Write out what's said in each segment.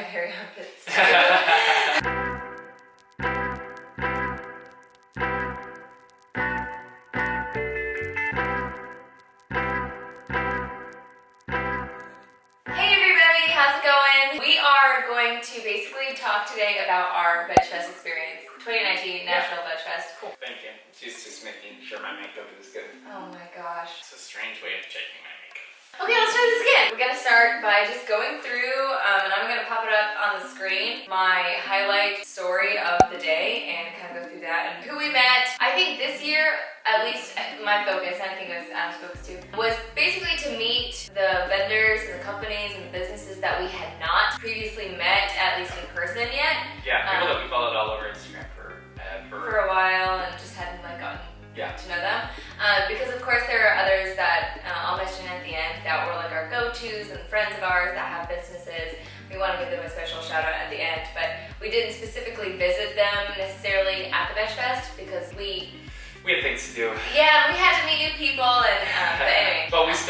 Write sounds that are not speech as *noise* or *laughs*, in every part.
my very armpits. Hey everybody, how's it going? We are going to basically talk today about our Veg Fest experience. 2019 National Veg Fest. Cool, thank you. She's just making sure my makeup is good. Oh my gosh. It's a strange way of checking my makeup. Okay, let's try this again. We're gonna start by just going through, um, and I'm gonna pop it up on the screen, my highlight story of the day and kind of go through that and who we met. I think this year, at least my focus, and I think it was Adam's focus too, was basically to meet the vendors and the companies and the businesses that we had not previously met, at least in person yet, Yeah, people Um, that we followed all over Instagram for uh, for for a while and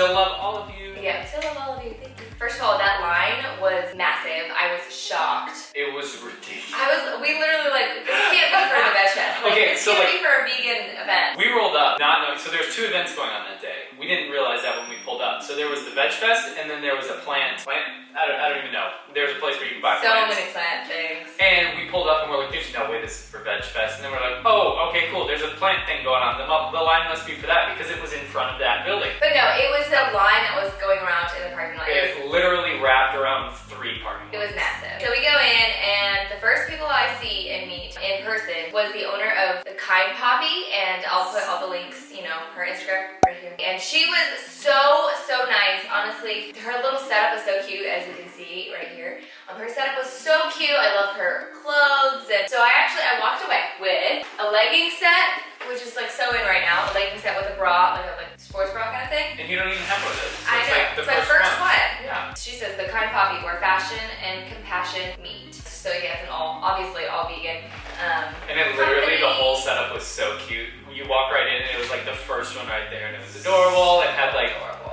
still love all of you. Yeah, still love all of you, thank you. First of all, that line was massive. I was shocked. It was ridiculous. I was, we literally like, this can't be for the Veg Fest. Like, Okay, this so, can't like- be for a vegan event. We rolled up not knowing, so there was two events going on that day. We didn't realize that when we pulled up. So there was the Veg Fest, and then there was a plant. Plant? I don't, I don't even know. There was a place where you can buy So plants. many plant things. And we pulled up and we're like, there's no way this is for Veg Fest. And then we're like, oh, okay, cool. There's a plant thing going on. The, the line must be for that because it was in front of that building. But no, it was a line that was going around in the parking lot. It literally wrapped around three parking lots. it was massive. So we go in, and the first people I see and meet in person was the owner of the Kind Poppy, and I'll put all the links, you know, her Instagram right here. And she was so, so nice. Honestly, her little setup is so cute, as you can see right here. Um, her setup was so cute. I love her clothes, and so I actually I walked away with a legging set, which is like so in right now. A legging set with a bra, like a like sports bra kind of thing. And you don't even have one of those. I know. like the it's my first one. one. Yeah. She says the kind poppy where fashion and compassion meet. So yeah, it's an all obviously all vegan. Um, And it literally, the whole setup was so cute. You walk right in and it was like the first one right there and it was adorable. It had like,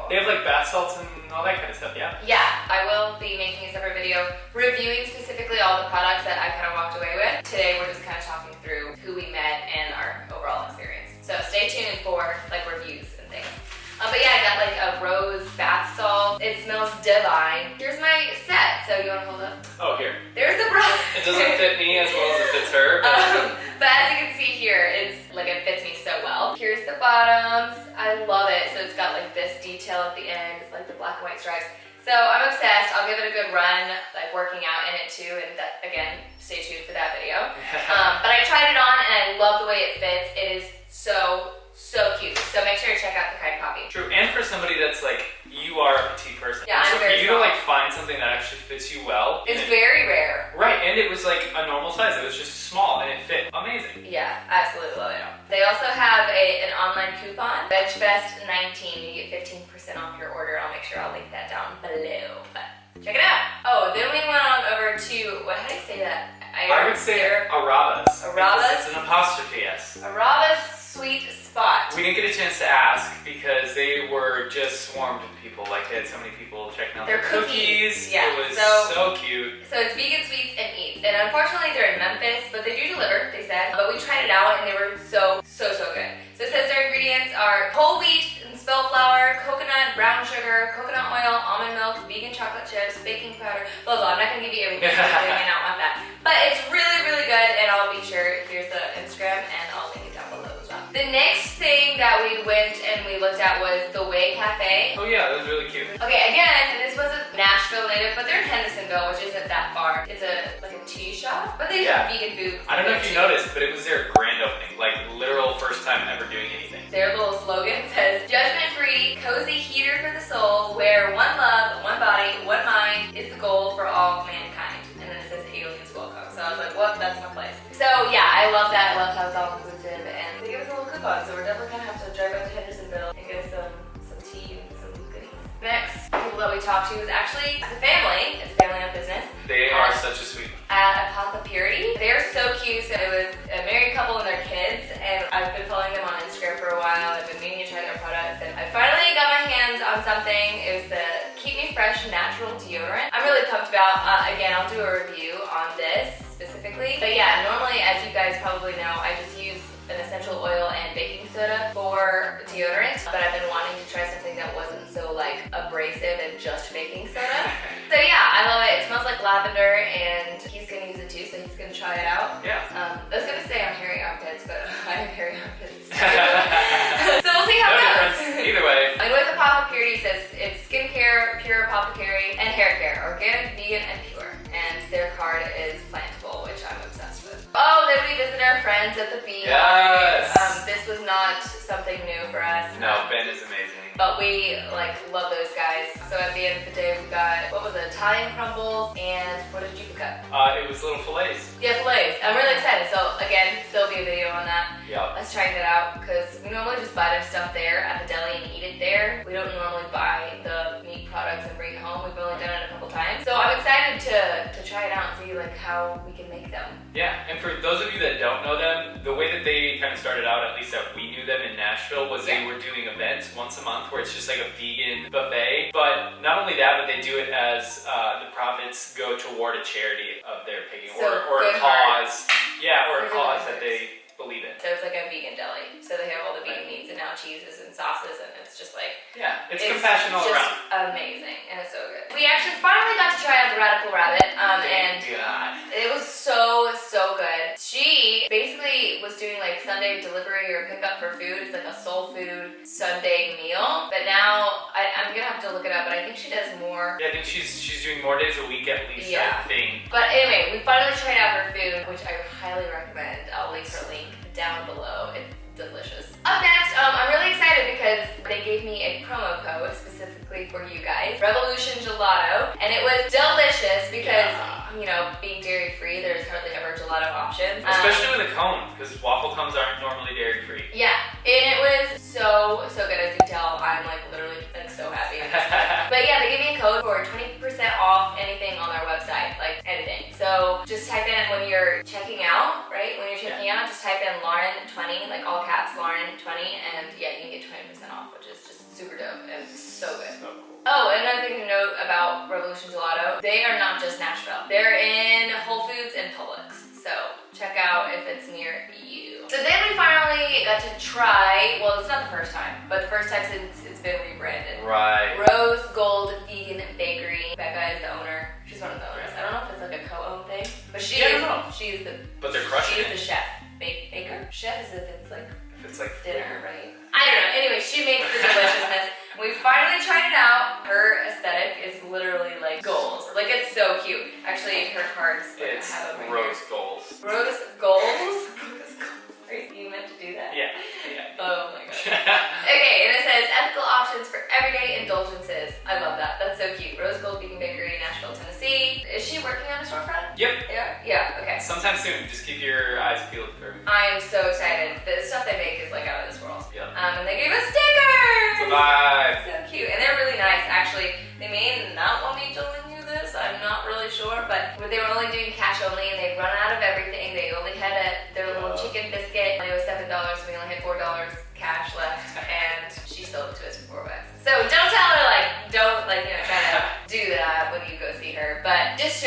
they have like bath salts and all that kind of stuff, yeah? Yeah, I will be making a separate video reviewing specifically all the products that I kind of walked away with. Today we're just kind of talking through who we met and our overall experience. So stay tuned for like reviews and things. Uh, but yeah, I got like a rose bath salt. It smells divine. Here's my set. So you want to hold up? Oh, here. There's the bra. It doesn't fit me as well as it fits her, but *laughs* Um, but as you can see here, it's like it fits me so well. Here's the bottoms. Like this detail at the end. It's like the black and white stripes. So I'm obsessed. I'll give it a good run, like working out in it too. And that, again, stay tuned for that video. *laughs* Um, but I tried it on and I love the way it fits. It is so, so cute. So make sure to check out the Kind Poppy. True, and for somebody that's like, you are a petite person. Yeah, I'm so for you small. to like find something that actually fits you well. It's and it- very rare. Right, and it was like a normal size. It was just small and it fit amazing. Yeah, absolutely love it. They also have a, an online coupon, VegFest19. You get 15% off your order. I'll make sure I'll link that down below. But check it out. Oh, then we went on over to, what, how do you say that? I would say Ar- Arabas. Arabas? It's an apostrophe S. Araba's Sweet Spot. We didn't get a chance to ask because they were just swarmed with people. Like they had so many people checking out Their their, cookies, yeah, It was so- so, cute. So it's vegan sweets and eats. And unfortunately they're in Memphis, but they do deliver, they said. But we tried it out and they were so, so, so good. So it says their ingredients are whole wheat and spelt flour, coconut, brown sugar, coconut oil, almond milk, vegan chocolate chips, baking powder, blah, blah. I'm not gonna give you everything because you may not want that. But it's really, really good and I'll be sure, here's the Instagram and I'll link it down below as well. The next thing that we went and we looked at was the Way Cafe. Oh yeah, that was really cute. Okay, again, this was a Nashville native, but they're in Hendersonville, which isn't that far. It's a like a tea shop, but they Yeah. have vegan food. I don't know if you noticed, but it was their grand opening. Like literal first time ever doing anything. Their little slogan says, give us a little coupon, so we're definitely gonna have to drive up to Hendersonville and get some, some tea and some goodies. Next people that we talked to was actually the family. It's a family-owned business. They are such a sweet. at Apatha Purity. They're so cute. So it was a married couple and their kids, and I've been following them on Instagram for a while. I've been meaning to try their products, and I finally got my hands on something. It was the Keep Me Fresh Natural Deodorant. I'm really pumped about. Uh, again, I'll do a review on this specifically. But yeah, normally, as you guys probably know, I just essential oil and baking soda for deodorant, but I've been wanting to try something that wasn't so like abrasive and just baking soda. *laughs* so yeah, I love it. It smells like lavender and he's gonna use it too, so he's gonna try it out. Yeah. Um, I was gonna say I'm hairy armpits, but *laughs* I have hairy armpits. *laughs* so we'll see how no it difference. goes. Either way. And with Purity says it's skincare, pure apothecary, and hair care, organic, vegan, and pure. And their card is plantable, which I'm obsessed with. Oh, then we visit our friends at the beach. Yes. Amazing. But we like love those guys. So at the end of the day, we got what was it, Italian crumbles, and what did you pick up? Uh, it was little fillets. Yeah, fillets. I'm really excited. So again, there'll be a video on that. Yep. Let's try that out because we normally just buy their stuff there at the deli and eat it there. We don't normally buy the meat products and bring it home. We've only done it times. So I'm excited to, to try it out and see like how we can make them. Yeah, and for those of you that don't know them, the way that they kind of started out, at least that we knew them in Nashville, was they were doing events once a month where it's just like a vegan buffet. But not only that, but they do it as uh, the profits go toward a charity of their picking So, or, or a cause. Yeah, or a cause that they believe in. So it's like a vegan deli. So they have all the vegan meats and now cheeses and sauces and it's just like Yeah, it's, compassion all around. amazing and it's so good. We actually finally got to try out the Radical Rabbit um, and God. It was so, so good. She basically was doing like Sunday delivery or pickup for food. It's like a soul food Sunday meal. But now I, I'm gonna have to look it up, but I think she does more. Yeah, I think she's she's doing more days a week at least. Yeah. I think. But anyway, we finally tried out her food, which I highly recommend. I'll leave her link down below. It's delicious. Up next, um, I'm really excited because they gave me a promo code specifically for you guys, Revolution Gelato, and it was delicious because, Yeah. you know, being dairy free, there's hardly ever gelato options. Um, Especially with a cone, because waffle cones aren't normally dairy free. yeah, and it was so, so good. As you can tell, I'm like literally like so happy. *laughs* But yeah, they gave me a code for 20% off anything on their website, like. So just type in when you're checking out, right? When you're checking out, just type in Lauren20, like all caps, Lauren20, and yeah, you can get 20% off, which is just super dope and so good. So cool. Oh, and another thing to note about Revolution Gelato, they are not just Nashville. They're in Whole Foods and Publix. So check out if it's near you. So then we finally got to try, well, it's not the first time, but the first time since it's been rebranded. Right. Rose Gold like a co-owned thing, but she Yeah, is. don't know. She's the. But they're crushing She's it. the chef. Ba- baker. Chef is if it's like If it's like dinner, right? I don't know. Anyway, she makes the *laughs* deliciousness. we finally tried it out. Her aesthetic is literally like goals. Like it's so cute. Actually, her cards. Like, It's have rose goals. Rose goals. *laughs* Rose goals. Are you meant to do that? Yeah. Yeah. Oh my god. *laughs* Okay, and it says ethical options for everyday indulgences. I love that. That's so cute. Rose Gold Vegan Bakery, Nashville, Tennessee. Is she working on a storefront? yep. Yeah. Yeah. Okay. Sometime soon. Just keep your eyes peeled for. I am so excited. The stuff they make is like out of this world. Yep. Um, and they gave us stickers. Bye. So cute, and they're really nice. Actually, they may not want me telling you this. I'm not really sure, but they were only doing cash only, and they'd run out of everything. But just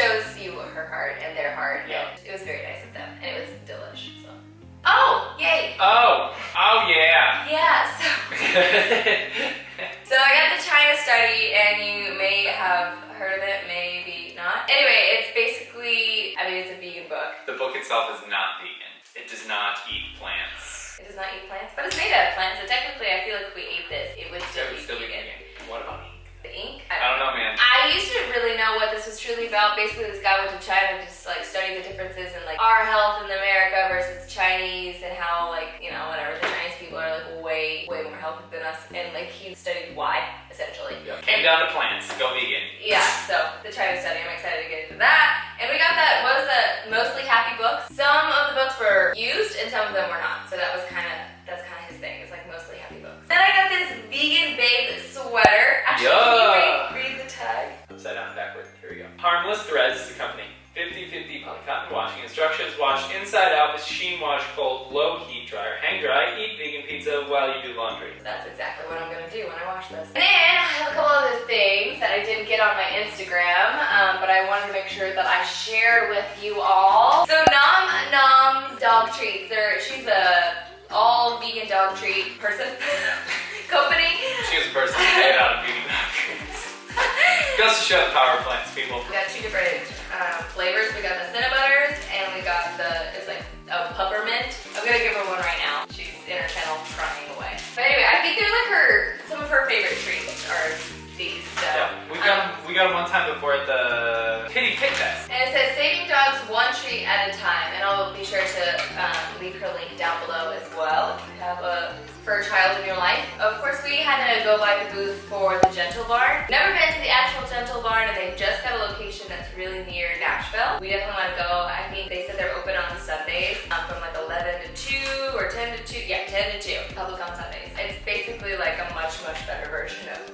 about. Basically, this guy went to China and just like study the differences in like our health in America versus Chinese and how like you know whatever the Chinese people are like way way more healthy than us and like he studied why essentially. Yeah. Came down to plants. Go vegan. Yeah, so the China study, I'm excited to get into that. And we got that, what was that, mostly happy books. Some of the books were used and some of them were not. So that was kind of, that's kind of his thing. It's like mostly happy books. Then I got this vegan babe sweater. Actually, can Harmless Threads is the company. 50-50 polycotton washing instructions. Wash inside out, machine wash cold, low heat dryer. Hang dry, eat vegan pizza while you do laundry. That's exactly what I'm gonna do when I wash this. And then I have a couple other things that I didn't get on my Instagram, um, but I I wanted to make sure that I shared with you all. So Nom Nom's dog treats. There, she's a all vegan dog treat person *laughs* company. She was a person made out of vegan doctrines. Goes to show the power plants, people. We got two different uh, flavors. We got the Cinnabutters and we got the, it's like a peppermint. I'm gonna give her one right now. She's in her kennel crying away. But anyway, I think they're like her, some of her favorite treats are these. So, Yeah, we got um, we got one time before at the Kitty Pit Fest. And it says saving dogs one treat at a time. And I'll be sure to um, leave her link down below as well if you have a fur child in your life. Of course, we had to go by the booth for the Gentle Barn. Never been to the actual Gentle Barn, and they've just got a location that's really near Nashville. We definitely want to go. I think they said they're open on Sundays um, from like 11 to 2 or 10 to 2. Yeah, 10 to 2. Public on Sundays. It's basically like a much, much better version of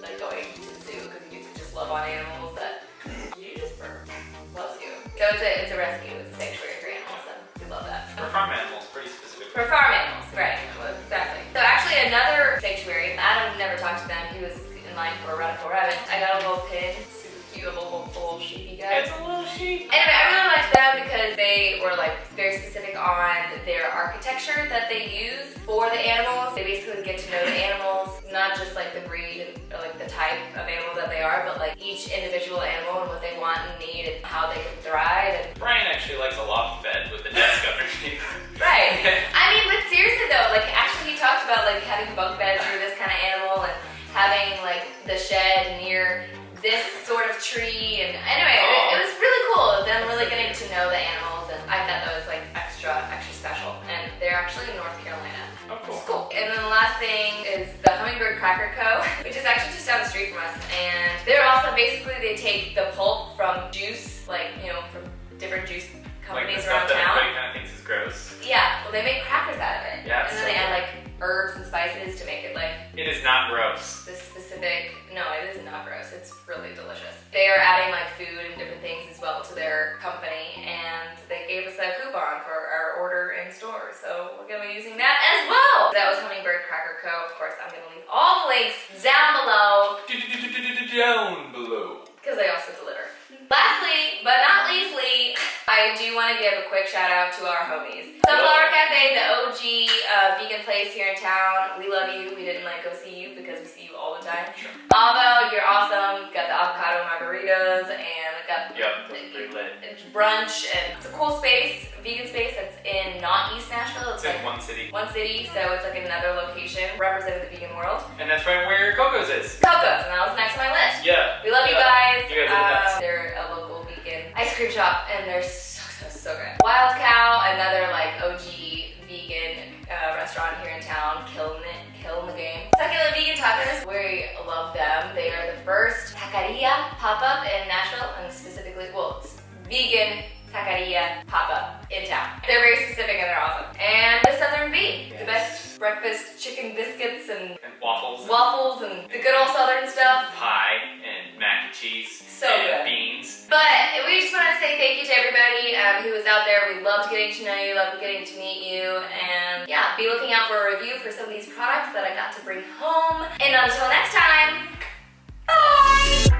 they use for the animals. They basically get to know the animals, not just like the breed or like the type of animal that they are, but like each individual animal and what they want and need and how they can thrive. And Brian actually likes a loft bed with a desk *laughs* underneath. right. *laughs* I mean, but seriously though, like actually he talked about like having bunk beds for this kind of animal and having like the shed near this sort of tree and anyway, it, it was really cool. Them really getting to know the animals Cracker Co., which is actually just down the street from us. And they're also basically they take the pulp from juice, like you know, from different juice Like companies stuff around that town. everybody kind of thinks is gross. Yeah, well, they make crackers out of it. Yeah, And so then they add like herbs and spices to make it like It is not gross. this specific. No, it is not gross. It's really delicious. They are adding like food and different things as well to their company, and they gave us a coupon for our order in store, so we're gonna be using that as well. That was Hummingbird Cracker Co. Of course, I'm gonna leave all the links down below Down below. because they also deliver. Lastly, but not leastly, I do want to give a quick shout out to our homies. Sunflower Cafe, the OG uh, vegan place here in town. We love you. We didn't like go see you because we see you all the time. Sure. Avo, you're awesome. Got the avocado margaritas and got Yep, those are it's brunch and it's a cool space, vegan space that's in not East Nashville. It's It's like in one city. one city, so it's like another location representing the vegan world. And that's right where Coco's is. Coco's, and that was next on my list. Yeah. We love you guys. You guys are the Uh, best. Restaurant here in town, killing it, killing the game. Succulent Vegan Tacos, we love them. They are the first taqueria pop up in Nashville, and specifically, well, vegan taqueria pop up in town. They're very specific and they're awesome. And the Southern V, the best breakfast chicken biscuits and And waffles. waffles and the good old Southern stuff. pie and mac and cheese. So and good. beans. But we just want to say thank you to everybody um, who was out there. We loved getting to know you, loved getting to meet you, and yeah, be looking out for a review for some of these products that I got to bring home. And until next time, bye!